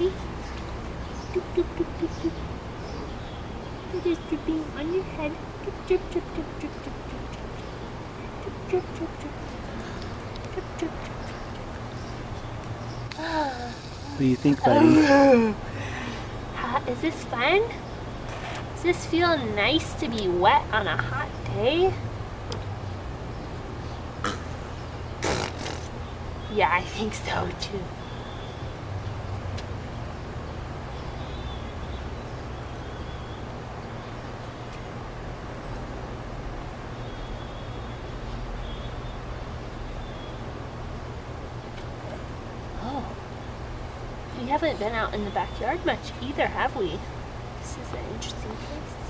It is dripping on your head. What do you think, buddy? Is this fun? Does this feel nice to be wet on a hot day? Yeah, I think so too. We haven't been out in the backyard much either, have we? This is an interesting place.